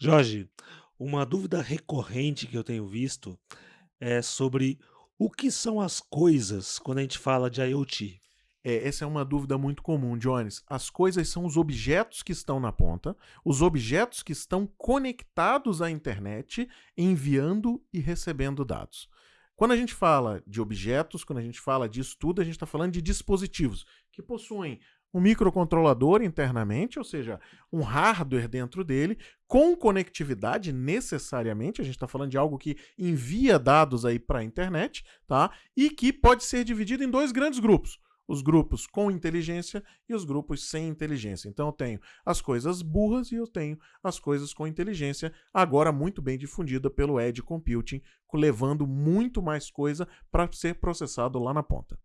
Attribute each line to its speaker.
Speaker 1: Jorge, uma dúvida recorrente que eu tenho visto é sobre o que são as coisas quando a gente fala de IoT.
Speaker 2: É, essa é uma dúvida muito comum, Jones. As coisas são os objetos que estão na ponta, os objetos que estão conectados à internet, enviando e recebendo dados. Quando a gente fala de objetos, quando a gente fala de estudo, a gente está falando de dispositivos que possuem um microcontrolador internamente, ou seja, um hardware dentro dele, com conectividade necessariamente, a gente está falando de algo que envia dados aí para a internet, tá? E que pode ser dividido em dois grandes grupos. Os grupos com inteligência e os grupos sem inteligência. Então eu tenho as coisas burras e eu tenho as coisas com inteligência, agora muito bem difundida pelo Edge Computing, levando muito mais coisa para ser processado lá na ponta.